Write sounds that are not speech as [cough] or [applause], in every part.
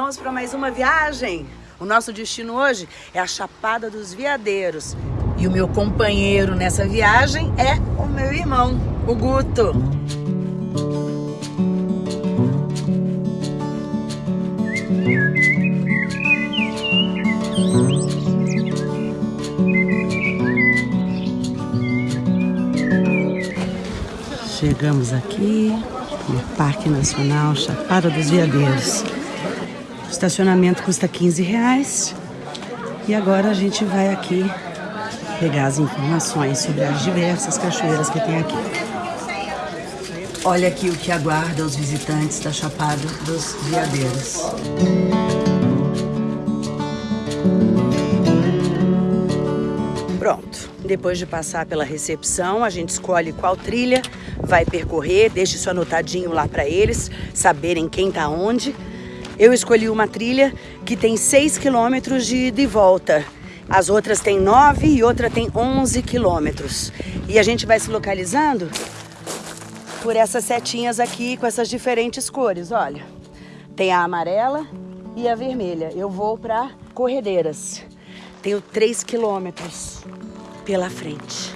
vamos para mais uma viagem. O nosso destino hoje é a Chapada dos Veadeiros. E o meu companheiro nessa viagem é o meu irmão, o Guto. Chegamos aqui no Parque Nacional Chapada dos Veadeiros. O estacionamento custa 15 reais. E agora a gente vai aqui pegar as informações sobre as diversas cachoeiras que tem aqui. Olha aqui o que aguarda os visitantes da Chapada dos Veadeiros. Pronto, depois de passar pela recepção, a gente escolhe qual trilha vai percorrer, deixe isso anotadinho lá para eles, saberem quem tá onde. Eu escolhi uma trilha que tem 6 quilômetros de ida e volta. As outras tem 9 e outra tem 11 quilômetros. E a gente vai se localizando por essas setinhas aqui com essas diferentes cores, olha. Tem a amarela e a vermelha. Eu vou para Corredeiras. Tenho 3 quilômetros pela frente.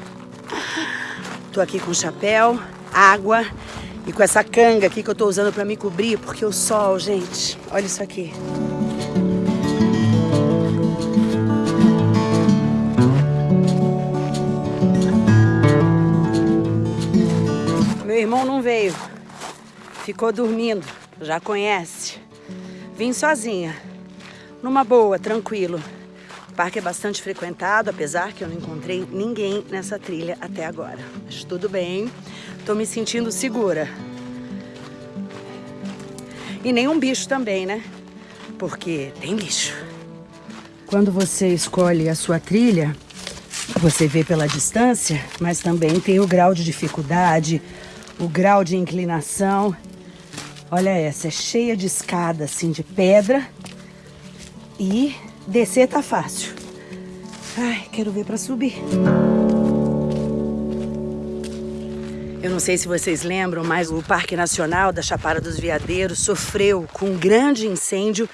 Tô aqui com chapéu, água e com essa canga aqui que eu tô usando para me cobrir, porque o sol, gente, olha isso aqui. Meu irmão não veio, ficou dormindo, já conhece. Vim sozinha, numa boa, tranquilo. O parque é bastante frequentado, apesar que eu não encontrei ninguém nessa trilha até agora. Mas tudo bem, tô me sentindo segura. E nenhum bicho também, né? Porque tem bicho. Quando você escolhe a sua trilha, você vê pela distância, mas também tem o grau de dificuldade, o grau de inclinação. Olha essa, é cheia de escada assim de pedra e Descer tá fácil. Ai, quero ver para subir. Eu não sei se vocês lembram, mas o Parque Nacional da Chapada dos Veadeiros sofreu com um grande incêndio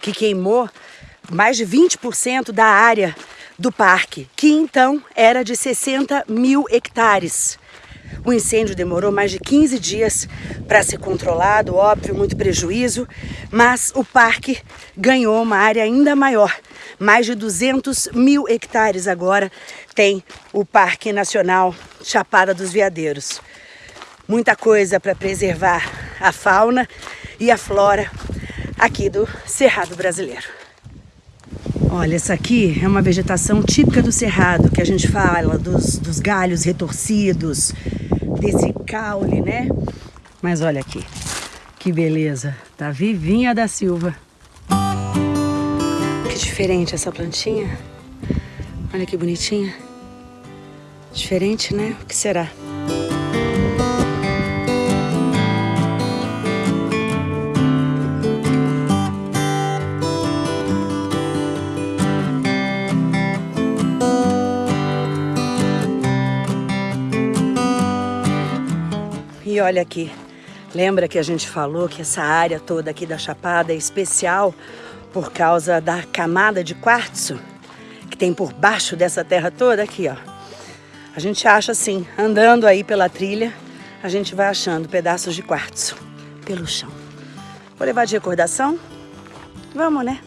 que queimou mais de 20% da área do parque, que então era de 60 mil hectares. O incêndio demorou mais de 15 dias para ser controlado, óbvio, muito prejuízo, mas o parque ganhou uma área ainda maior. Mais de 200 mil hectares agora tem o Parque Nacional Chapada dos Veadeiros. Muita coisa para preservar a fauna e a flora aqui do Cerrado Brasileiro. Olha, essa aqui é uma vegetação típica do Cerrado, que a gente fala dos, dos galhos retorcidos, desse caule, né? Mas olha aqui, que beleza. Tá vivinha da Silva. Diferente essa plantinha. Olha que bonitinha. Diferente, né? O que será? E olha aqui, lembra que a gente falou que essa área toda aqui da Chapada é especial por causa da camada de quartzo que tem por baixo dessa terra toda aqui, ó. A gente acha assim, andando aí pela trilha, a gente vai achando pedaços de quartzo pelo chão. Vou levar de recordação? Vamos, né?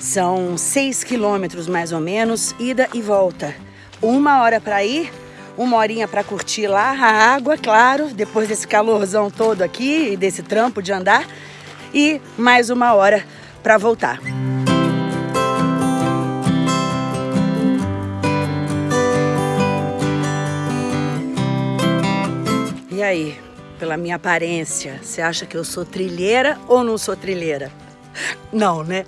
São seis quilômetros mais ou menos, ida e volta. Uma hora para ir, uma horinha para curtir lá a água, claro, depois desse calorzão todo aqui e desse trampo de andar. E mais uma hora para voltar. E aí, pela minha aparência, você acha que eu sou trilheira ou não sou trilheira? Não, né?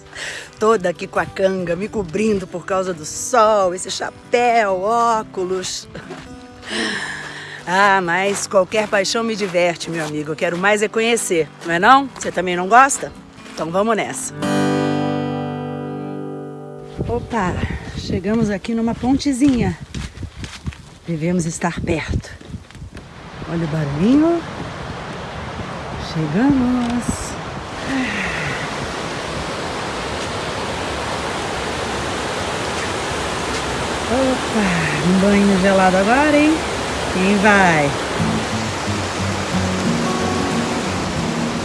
Toda aqui com a canga, me cobrindo por causa do sol, esse chapéu, óculos. Ah, mas qualquer paixão me diverte, meu amigo. Eu quero mais é conhecer, não é não? Você também não gosta? Então vamos nessa. Opa, Chegamos aqui numa pontezinha. Devemos estar perto. Olha o barulhinho. Chegamos. Opa, um banho gelado agora, hein? Quem vai?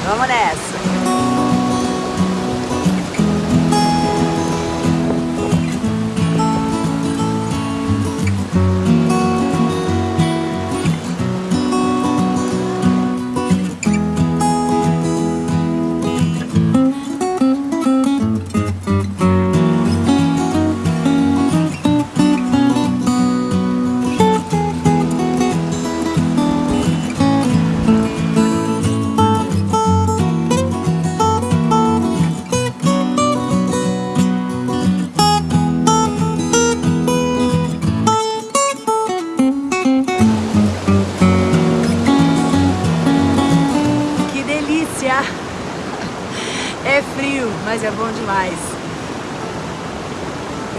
Vamos nessa!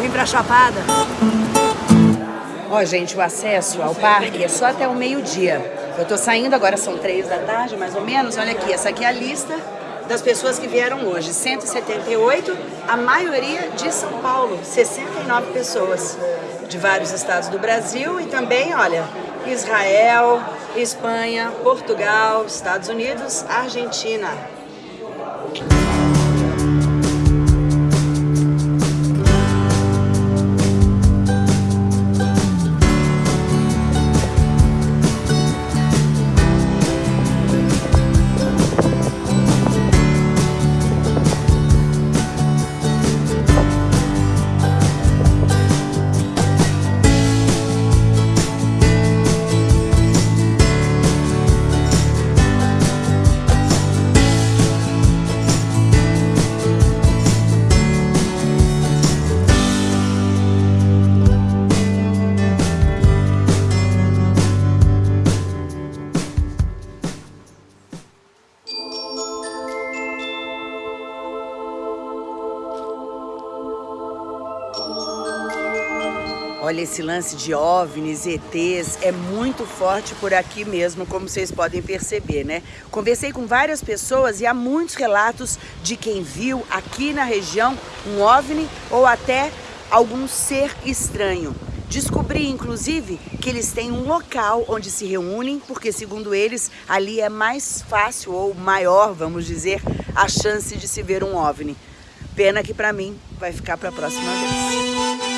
Vem pra Chapada. Ó, gente, o acesso ao parque é só até o meio-dia. Eu tô saindo, agora são três da tarde, mais ou menos. Olha aqui, essa aqui é a lista das pessoas que vieram hoje. 178, a maioria de São Paulo, 69 pessoas de vários estados do Brasil e também, olha, Israel, Espanha, Portugal, Estados Unidos, Argentina. Olha, esse lance de OVNIs, ETs, é muito forte por aqui mesmo, como vocês podem perceber, né? Conversei com várias pessoas e há muitos relatos de quem viu aqui na região um OVNI ou até algum ser estranho. Descobri, inclusive, que eles têm um local onde se reúnem, porque, segundo eles, ali é mais fácil ou maior, vamos dizer, a chance de se ver um OVNI. Pena que, para mim, vai ficar para a próxima vez.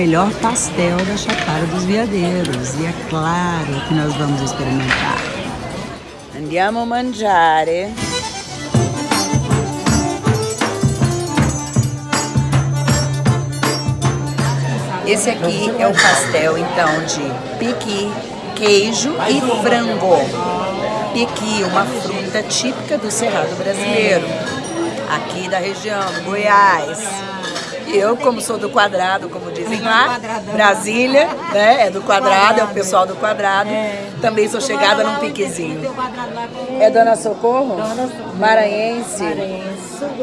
Melhor pastel da Chapada dos Veadeiros. E é claro que nós vamos experimentar. Andiamo a mangiare. Esse aqui é o pastel, então, de piqui, queijo e frango. Piqui, uma fruta típica do Cerrado brasileiro, aqui da região Goiás. Eu, como sou do quadrado, como dizem lá, Brasília, né? É do quadrado, é o pessoal do quadrado. Também sou chegada num piquezinho. É Dona Socorro? Maranhense.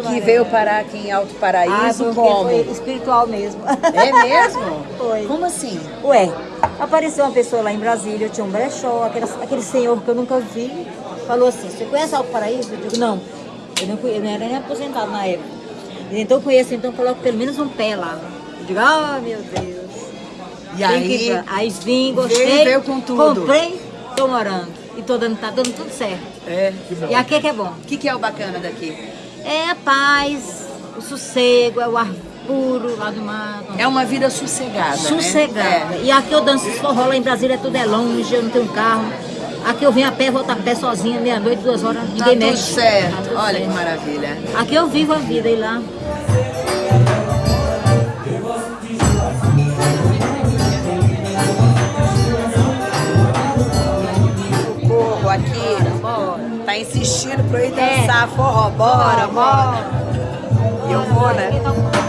Que veio parar aqui em Alto Paraíso ah, como? Espiritual mesmo. É mesmo? [laughs] Foi. Como assim? Ué, apareceu uma pessoa lá em Brasília, tinha um brechó, aquele, aquele senhor que eu nunca vi, falou assim, você conhece Alto Paraíso? Eu digo, não. Eu não, eu não era nem aposentado na época. Então conheço, então coloco pelo menos um pé lá. Eu digo, ah, oh, meu Deus. E aí? Que... Aí vim, gostei. Veio, veio com tudo. Comprei, tô morando. E tô dando, tá dando tudo certo. É. E aqui é que é bom. O que, que é o bacana daqui? É a paz, o sossego, é o ar puro lá do mar. É uma vida sossegada, Sossegada. Né? É. E aqui eu danço forró lá em Brasília, tudo é longe, eu não tenho carro. Aqui eu venho a pé, volto a pé sozinha, meia-noite, duas horas, ninguém tá mexe. Tudo certo. Tá tudo Olha certo. que maravilha. Aqui eu vivo a vida e lá. Aqui tá insistindo pra eu ir dançar é. forró. Bora, bora. bora. E eu vou, né?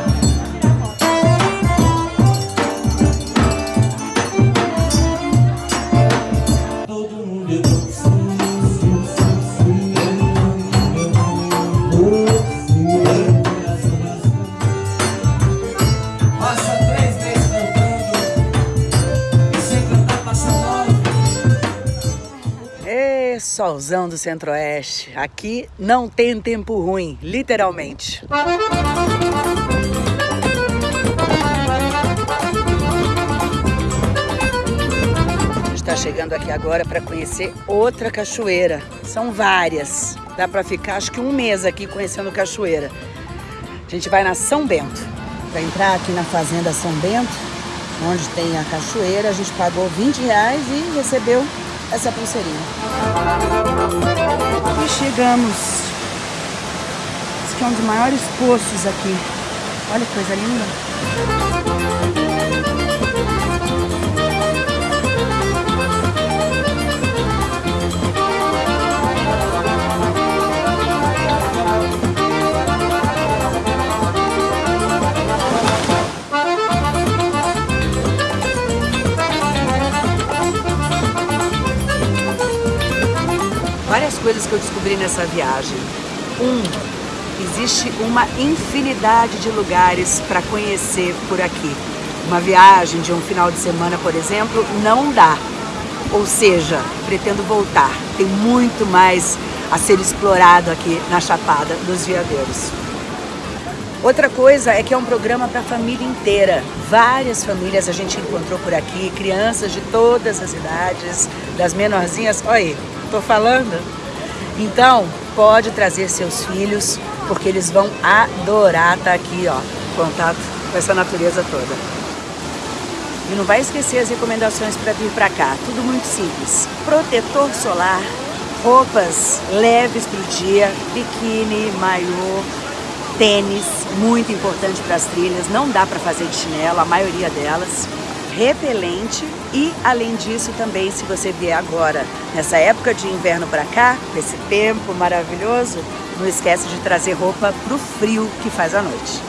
Solzão do centro-oeste. Aqui não tem tempo ruim, literalmente. Está chegando aqui agora para conhecer outra cachoeira. São várias. Dá para ficar acho que um mês aqui conhecendo cachoeira. A gente vai na São Bento. Para entrar aqui na fazenda São Bento, onde tem a cachoeira, a gente pagou 20 reais e recebeu essa pulseirinha. E chegamos. Esse aqui é um dos maiores poços aqui. Olha que coisa linda. Que eu descobri nessa viagem. Um, existe uma infinidade de lugares para conhecer por aqui. Uma viagem de um final de semana, por exemplo, não dá. Ou seja, pretendo voltar. Tem muito mais a ser explorado aqui na Chapada dos Veadeiros. Outra coisa é que é um programa para a família inteira. Várias famílias a gente encontrou por aqui, crianças de todas as idades, das menorzinhas. Olha aí, tô falando? Então, pode trazer seus filhos, porque eles vão adorar estar aqui, ó, contato com essa natureza toda. E não vai esquecer as recomendações para vir para cá, tudo muito simples. Protetor solar, roupas leves para o dia, biquíni, maiô, tênis, muito importante para as trilhas, não dá para fazer de chinelo, a maioria delas repelente e além disso também se você vier agora nessa época de inverno para cá, esse tempo maravilhoso, não esquece de trazer roupa pro frio que faz a noite.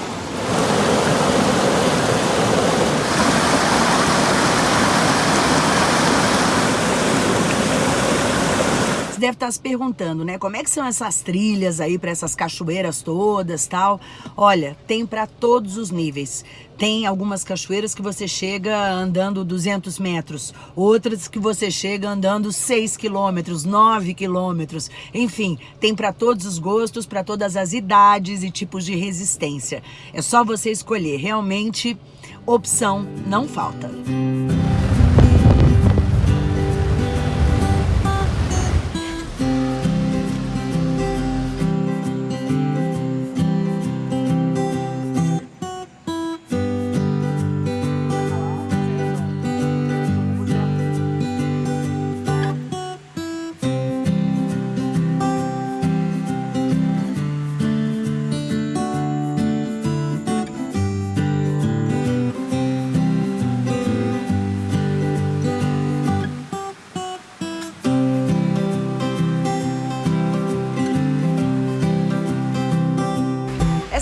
Deve estar se perguntando, né? Como é que são essas trilhas aí para essas cachoeiras todas, tal? Olha, tem para todos os níveis. Tem algumas cachoeiras que você chega andando 200 metros, outras que você chega andando 6 quilômetros, 9 quilômetros. Enfim, tem para todos os gostos, para todas as idades e tipos de resistência. É só você escolher. Realmente, opção não falta.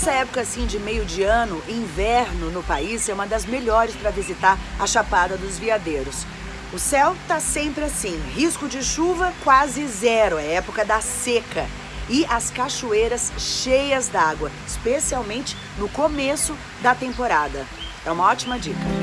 Essa época assim de meio de ano, inverno no país, é uma das melhores para visitar a Chapada dos Veadeiros. O céu tá sempre assim, risco de chuva quase zero, é época da seca. E as cachoeiras cheias d'água, especialmente no começo da temporada. É uma ótima dica.